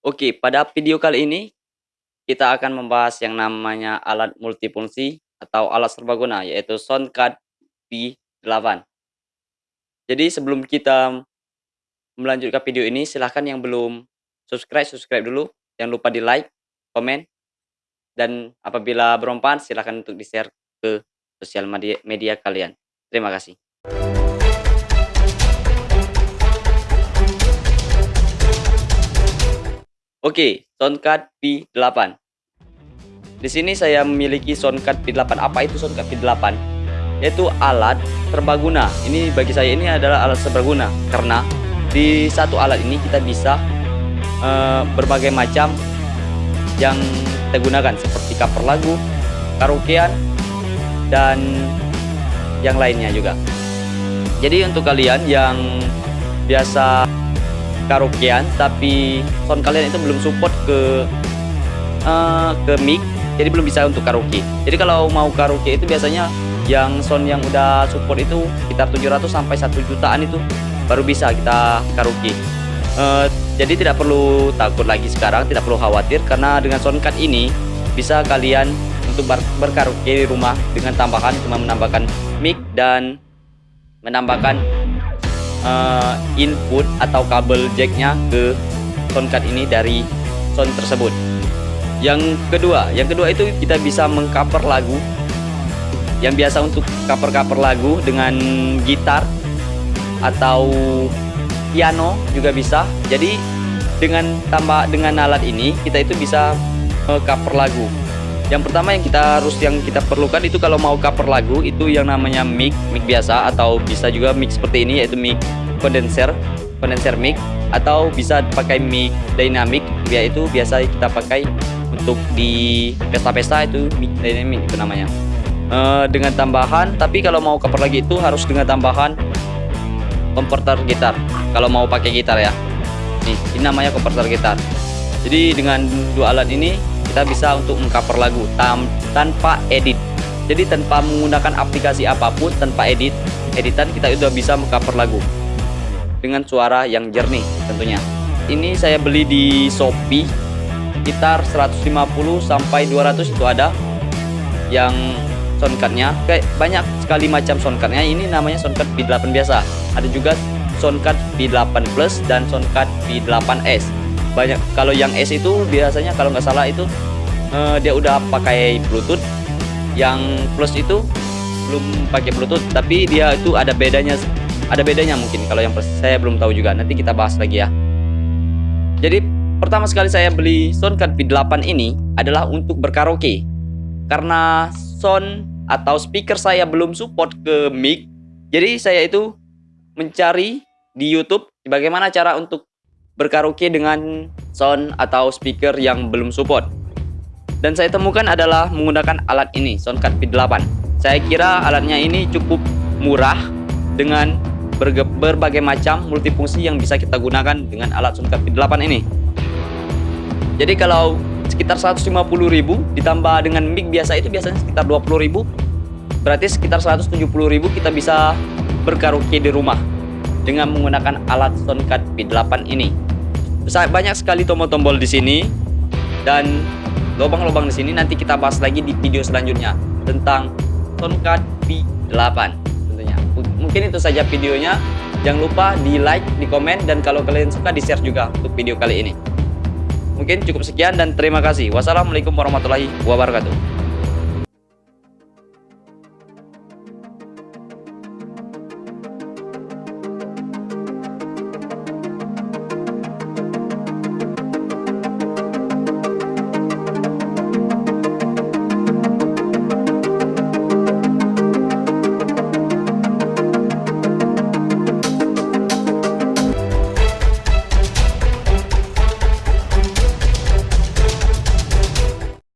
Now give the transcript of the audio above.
Oke, pada video kali ini kita akan membahas yang namanya alat multifungsi atau alat serbaguna yaitu Soundcard V8. Jadi sebelum kita melanjutkan video ini silahkan yang belum subscribe subscribe dulu. Jangan lupa di like, komen, dan apabila bermanfaat silahkan untuk di share ke sosial media, media kalian. Terima kasih. Oke, soundcard V8. Di sini saya memiliki soundcard V8. Apa itu soundcard V8? Yaitu alat serbaguna. Ini bagi saya ini adalah alat serbaguna karena di satu alat ini kita bisa uh, berbagai macam yang kita gunakan seperti cover lagu, karaokean, dan yang lainnya juga. Jadi untuk kalian yang biasa karaokean tapi sound kalian itu belum support ke uh, ke mic jadi belum bisa untuk karaoke. Jadi kalau mau karaoke itu biasanya yang sound yang udah support itu sekitar 700 sampai 1 jutaan itu baru bisa kita karaoke. Uh, jadi tidak perlu takut lagi sekarang tidak perlu khawatir karena dengan soundcard ini bisa kalian untuk ber berkaraoke di rumah dengan tambahan cuma menambahkan mic dan menambahkan uh, input atau kabel jacknya ke soundcard ini dari sound tersebut. Yang kedua yang kedua itu kita bisa mengcover lagu. Yang biasa untuk cover-cover lagu dengan gitar atau piano juga bisa. Jadi dengan tambah dengan alat ini kita itu bisa uh, cover lagu yang pertama yang kita harus yang kita perlukan itu kalau mau cover lagu itu yang namanya mic mic biasa atau bisa juga mic seperti ini yaitu mic kondenser kondenser mic atau bisa pakai mic dynamic yaitu biasa kita pakai untuk di pesta-pesta itu mic dynamic itu namanya. Uh, dengan tambahan tapi kalau mau cover lagi itu harus dengan tambahan konverter gitar kalau mau pakai gitar ya. Nih ini namanya konverter gitar. Jadi dengan dua alat ini kita bisa untuk mengcover lagu tam tanpa edit. Jadi tanpa menggunakan aplikasi apa pun tanpa edit editan kita sudah bisa mengcover lagu. Dengan suara yang jernih tentunya. Ini saya beli di Shopee sekitar 150 sampai 200 itu ada yang soundcardnya. Kayak banyak sekali macam soundcardnya. Ini namanya soundcard V8 biasa. Ada juga soundcard V8 Plus dan soundcard V8S banyak kalau yang S itu biasanya kalau nggak salah itu uh, dia udah pakai Bluetooth. Yang Plus itu belum pakai Bluetooth tapi dia itu ada bedanya ada bedanya mungkin kalau yang Plus. Saya belum tahu juga nanti kita bahas lagi ya. Jadi pertama sekali saya beli Soundcard V8 ini adalah untuk berkaraoke. Karena sound atau speaker saya belum support ke mic jadi saya itu mencari di YouTube bagaimana cara untuk berkaraoke dengan sound atau speaker yang belum support. Dan saya temukan adalah menggunakan alat ini, Soundcard V8. Saya kira alatnya ini cukup murah dengan berbagai macam multifungsi yang bisa kita gunakan dengan alat Soundcard V8 ini. Jadi kalau sekitar 150.000 ditambah dengan mic biasa itu biasanya sekitar 20.000 berarti sekitar 170.000 kita bisa berkaraoke di rumah dengan menggunakan alat Soundcard V8 ini banyak sekali tombol-tombol di sini dan lubang-lubang di sini nanti kita bahas lagi di video selanjutnya tentang Soundcard V8 tentunya. Mungkin itu saja videonya. Jangan lupa di like, di komen, dan kalau kalian suka di share juga untuk video kali ini. Mungkin cukup sekian dan terima kasih. Wassalamualaikum warahmatullahi wabarakatuh.